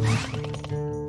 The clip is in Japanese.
はい。